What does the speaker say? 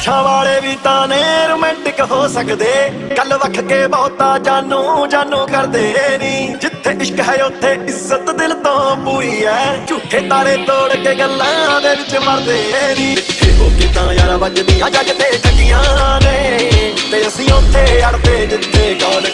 ਅੱਖਾਂ ਵਾਲੇ ਵੀ ਤਾਂ ਨੇ ਰੋਮਾਂਟਿਕ ਹੋ ਸਕਦੇ। ਗੱਲ ਵੱਖ ਕੇ ਬਹੁਤਾ ਜਾਨੂ ਜਾਨੂ ਕਰਦੇ ਨਹੀਂ ਜਿੱਥੇ ਇਸ਼ਕ ਹੈ ਉੱਥੇ ਇੱਜ਼ਤ ਦਿਲ ਤੋਂ ਪੂਰੀ ਐ। ਝੂਠੇ ਤਾਰੇ ਤੋੜ ਕੇ ਗੱਲਾਂ ਦੇ ਵਿੱਚ ਮਰਦੇ ਨਹੀਂ ਜਿੱਥੇ ਹੋ ਕੇ ਤਾਂ ਯਾਰਾ ਵੱਜਦੀਆਂ ਜੱਗ ਤੇ ਠੱਗੀਆਂ ਨੇ। ਤੇ ਅਸੀਂ ਉੱਥੇ ਅੜਦੇ ਜਿੱਥੇ ਕੌਣ